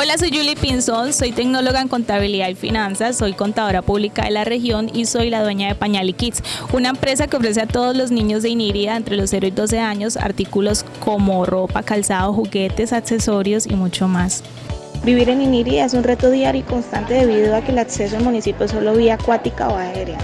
Hola, soy Julie Pinzón, soy tecnóloga en contabilidad y finanzas, soy contadora pública de la región y soy la dueña de Pañali Kids, una empresa que ofrece a todos los niños de Iniria entre los 0 y 12 años artículos como ropa, calzado, juguetes, accesorios y mucho más. Vivir en Iniria es un reto diario y constante debido a que el acceso al municipio es solo vía acuática o aérea.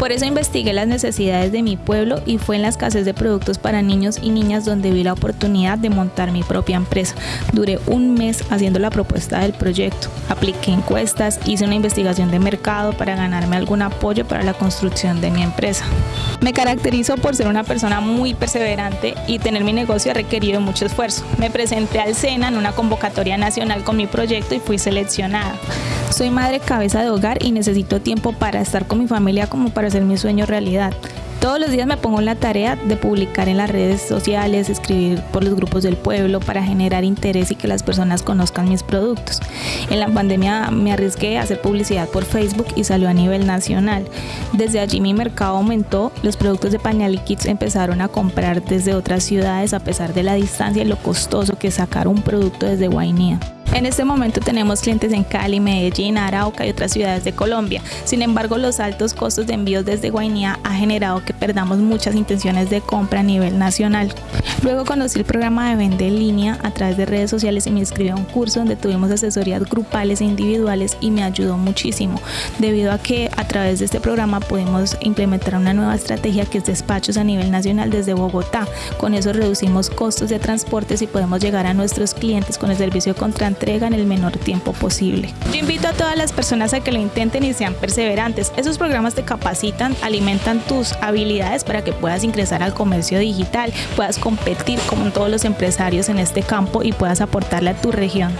Por eso investigué las necesidades de mi pueblo y fue en la escasez de productos para niños y niñas donde vi la oportunidad de montar mi propia empresa. Duré un mes haciendo la propuesta del proyecto. Apliqué encuestas, hice una investigación de mercado para ganarme algún apoyo para la construcción de mi empresa. Me caracterizo por ser una persona muy perseverante y tener mi negocio ha requerido mucho esfuerzo. Me presenté al SENA en una convocatoria nacional con mi proyecto y fui seleccionada. Soy madre cabeza de hogar y necesito tiempo para estar con mi familia como para hacer mi sueño realidad. Todos los días me pongo en la tarea de publicar en las redes sociales, escribir por los grupos del pueblo para generar interés y que las personas conozcan mis productos. En la pandemia me arriesgué a hacer publicidad por Facebook y salió a nivel nacional. Desde allí mi mercado aumentó, los productos de Pañal Kids empezaron a comprar desde otras ciudades a pesar de la distancia y lo costoso que sacar un producto desde Guainía. En este momento tenemos clientes en Cali, Medellín, Arauca y otras ciudades de Colombia. Sin embargo, los altos costos de envíos desde Guainía ha generado que perdamos muchas intenciones de compra a nivel nacional. Luego conocí el programa de venta en línea a través de redes sociales y me inscribí a un curso donde tuvimos asesorías grupales e individuales y me ayudó muchísimo, debido a que a través de este programa pudimos implementar una nueva estrategia que es despachos a nivel nacional desde Bogotá. Con eso reducimos costos de transportes y podemos llegar a nuestros clientes con el servicio contra en el menor tiempo posible. Yo invito a todas las personas a que lo intenten y sean perseverantes. Esos programas te capacitan, alimentan tus habilidades para que puedas ingresar al comercio digital, puedas competir como todos los empresarios en este campo y puedas aportarle a tu región.